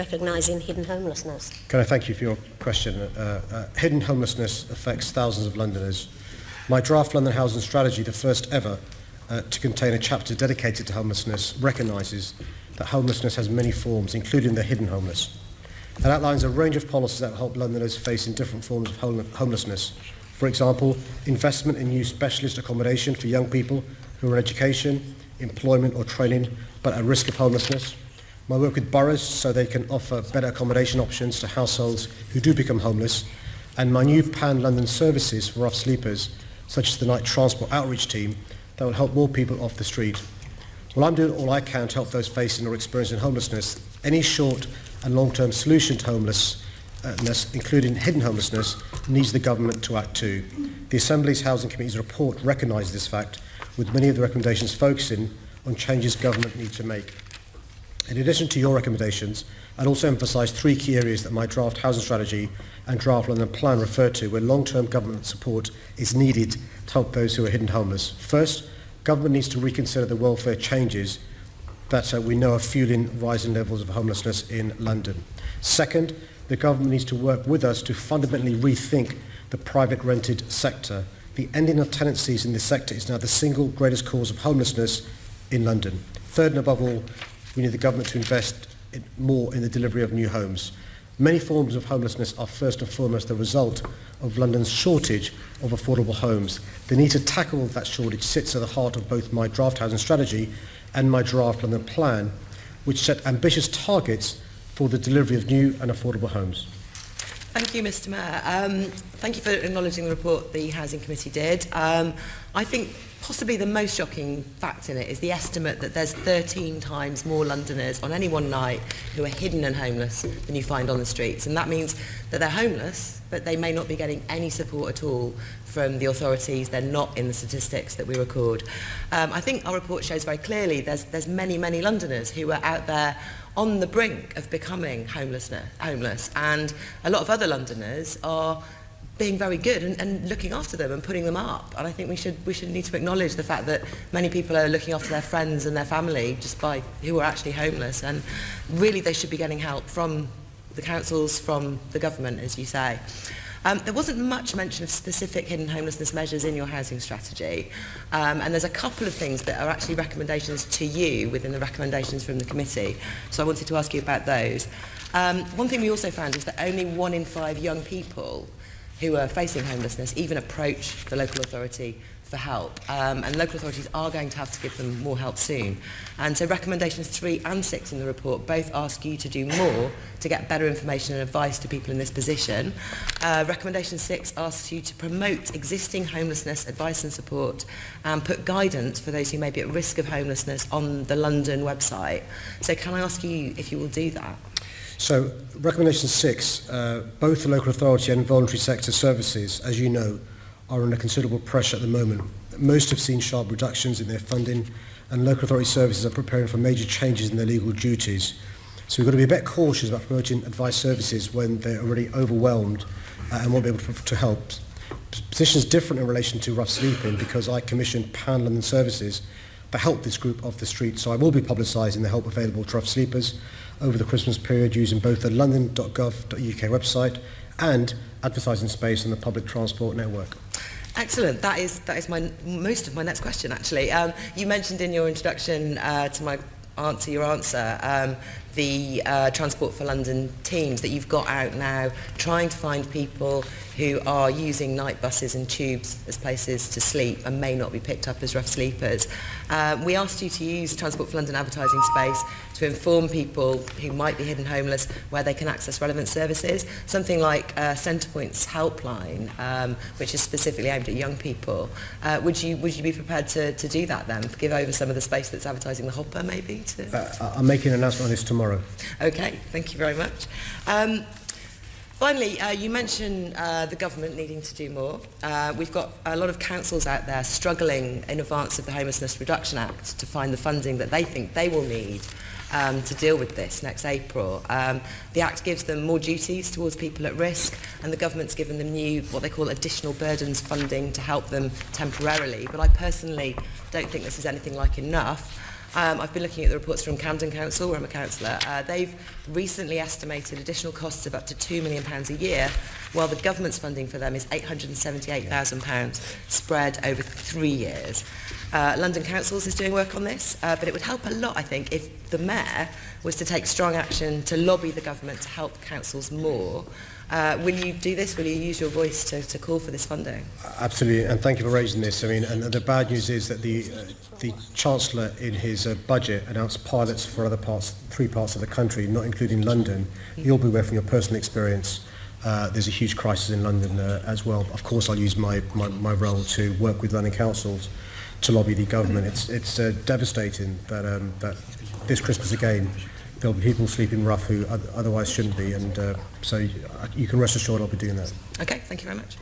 recognising hidden homelessness? Can I thank you for your question? Uh, uh, hidden homelessness affects thousands of Londoners. My draft London Housing Strategy, the first ever uh, to contain a chapter dedicated to homelessness, recognises that homelessness has many forms, including the hidden homeless. It outlines a range of policies that help Londoners facing different forms of homelessness. For example, investment in new specialist accommodation for young people who are in education, employment or training but at risk of homelessness. My work with boroughs so they can offer better accommodation options to households who do become homeless. And my new pan-London services for rough sleepers, such as the night transport outreach team, that will help more people off the street. Well, I'm doing all I can to help those facing or experiencing homelessness. Any short and long-term solution to homelessness, including hidden homelessness, needs the government to act too. The Assembly's Housing Committee's report recognises this fact, with many of the recommendations focusing on changes government needs to make. In addition to your recommendations, I'd also emphasise three key areas that my draft housing strategy and draft London plan refer to where long-term government support is needed to help those who are hidden homeless. First, government needs to reconsider the welfare changes that uh, we know are fueling rising levels of homelessness in London. Second, the government needs to work with us to fundamentally rethink the private rented sector. The ending of tenancies in this sector is now the single greatest cause of homelessness in London. Third and above all, We need the government to invest in, more in the delivery of new homes. Many forms of homelessness are first and foremost the result of London's shortage of affordable homes. The need to tackle that shortage sits at the heart of both my draft housing strategy and my draft London plan, which set ambitious targets for the delivery of new and affordable homes. Thank you, Mr Mayor. Um, thank you for acknowledging the report the Housing Committee did. Um, I think possibly the most shocking fact in it is the estimate that there's 13 times more Londoners on any one night who are hidden and homeless than you find on the streets. And that means that they're homeless, but they may not be getting any support at all from the authorities. They're not in the statistics that we record. Um, I think our report shows very clearly there's, there's many, many Londoners who are out there on the brink of becoming homeless, homeless. And a lot of other Londoners are being very good and, and looking after them and putting them up. And I think we should, we should need to acknowledge the fact that many people are looking after their friends and their family just by who are actually homeless. And really they should be getting help from the councils, from the government, as you say. Um, there wasn't much mention of specific hidden homelessness measures in your housing strategy. Um, and there's a couple of things that are actually recommendations to you within the recommendations from the committee. So I wanted to ask you about those. Um, one thing we also found is that only one in five young people who are facing homelessness even approach the local authority for help. Um, and local authorities are going to have to give them more help soon. And so recommendations three and six in the report both ask you to do more to get better information and advice to people in this position. Uh, recommendation six asks you to promote existing homelessness advice and support and put guidance for those who may be at risk of homelessness on the London website. So can I ask you if you will do that? So recommendation six, uh, both the local authority and voluntary sector services, as you know, are under considerable pressure at the moment. Most have seen sharp reductions in their funding and local authority services are preparing for major changes in their legal duties. So we've got to be a bit cautious about promoting advice services when they're already overwhelmed uh, and won't be able to, to help. Position is different in relation to rough sleeping because I commissioned panel and services to help this group off the street. So I will be publicising the help available to rough sleepers over the Christmas period using both the london.gov.uk website and advertising space on the public transport network. Excellent. That is that is my most of my next question actually. Um, you mentioned in your introduction uh, to my answer your answer um, the uh, Transport for London teams that you've got out now trying to find people who are using night buses and tubes as places to sleep and may not be picked up as rough sleepers. Uh, we asked you to use Transport for London advertising space to inform people who might be hidden homeless where they can access relevant services. Something like uh, Centrepoint's helpline, um, which is specifically aimed at young people. Uh, would, you, would you be prepared to, to do that then? Give over some of the space that's advertising the hopper maybe? To... Uh, I'm making an announcement on this tomorrow. tomorrow. Okay, thank you very much. Um, Finally, uh, you mentioned uh, the government needing to do more. Uh, we've got a lot of councils out there struggling in advance of the Homelessness Reduction Act to find the funding that they think they will need um, to deal with this next April. Um, the Act gives them more duties towards people at risk and the government's given them new, what they call additional burdens funding to help them temporarily. But I personally don't think this is anything like enough. Um, I've been looking at the reports from Camden Council, where I'm a councillor. Uh, they've recently estimated additional costs of up to £2 million a year, while the government's funding for them is £878,000 spread over three years. Uh, London Councils is doing work on this, uh, but it would help a lot, I think, if the Mayor was to take strong action to lobby the government to help councils more. Uh, will you do this? Will you use your voice to, to call for this funding? Absolutely, and thank you for raising this. I mean, and the bad news is that the uh, the Chancellor in his uh, budget announced pilots for other parts, three parts of the country, not including London. Mm. You'll be aware from your personal experience uh, there's a huge crisis in London uh, as well. Of course, I'll use my, my, my role to work with London councils to lobby the government. It's, it's uh, devastating that, um, that this Christmas again, there'll be people sleeping rough who otherwise shouldn't be. And uh, so uh, you can rest assured I'll be doing that. Okay, thank you very much.